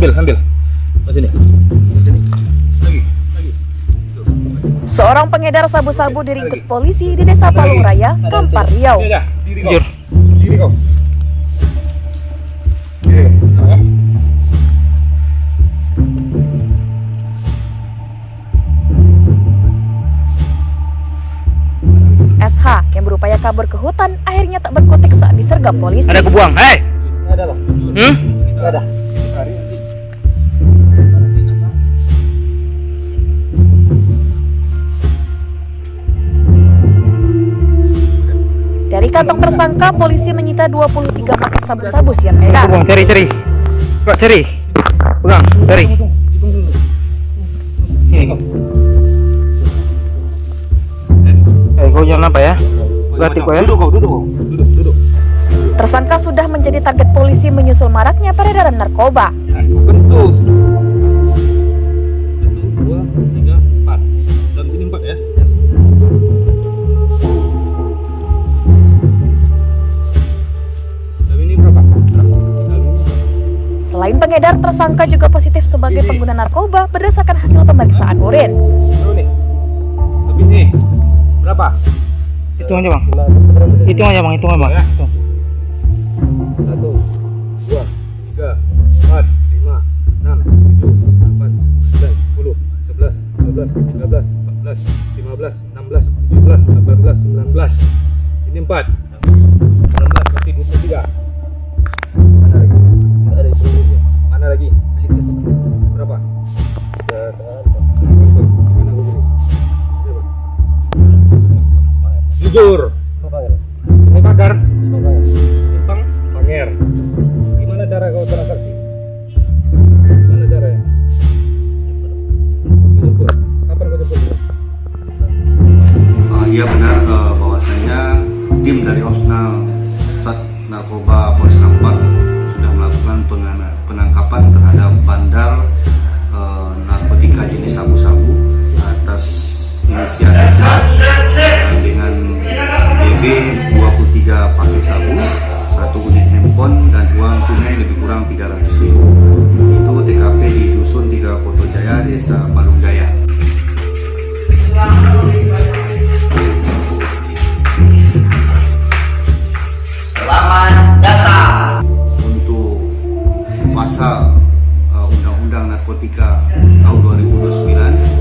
ambil ambil Mas ini sini lagi lagi Seorang pengedar sabu-sabu diringkus polisi di Desa Palung Raya, Kampar Riau. Sini aja diri kau Jur. diri kau diri kau. SH yang berupaya kabur ke hutan akhirnya tak berkutik saat disergap polisi. Ada aku buang. Hei. Ada loh Hmm? Ada hari kantong tersangka, polisi menyita 23 paket sabu-sabu siap edar. buang. Cari cari. Kok cari. Pegang. Cari. Eh, kau jangan apa ya? Berarti kau ya. duduk kau duduk kau duduk duduk Tersangka sudah menjadi target polisi menyusul maraknya peredaran narkoba. Selain pengedar, tersangka juga positif sebagai pengguna narkoba berdasarkan hasil pemeriksaan urin. Lebih nih berapa Hitung aja bang. Hitung aja bang. Hitung aja bang. Ya. Hitung. satu dua tiga empat lima enam tujuh delapan sembilan sepuluh sebelas dua belas tiga belas empat belas lima belas enam belas tujuh belas delapan belas sembilan belas ini empat enam belas berarti dua puluh tiga jujur ini pagar Simpang Panger. Gimana cara kau transaksi? Gimana caranya? Jemput. Kapan kau jemput? Uh, iya benar uh, bahwasanya tim dari Opsnal Sat Narkoba Polres Kampar sudah melakukan penangkapan terhadap bandar kurang 300 ribu. Itu TKP di Dusun 3 Koto Jaya, Desa Palung Jaya. Selamat datang. untuk pasal uh, Undang-Undang Narkotika tahun 2029